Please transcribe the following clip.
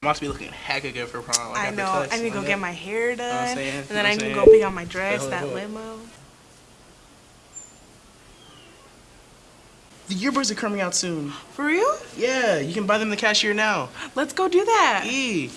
I'm about to be looking hecka good for prom. I know. I need to go get my hair what I'm done, and then what I I need to go pick out my dress, that limo. The yearbooks are coming out soon. For real? Yeah, you can buy them the cashier now. Let's go do that. E.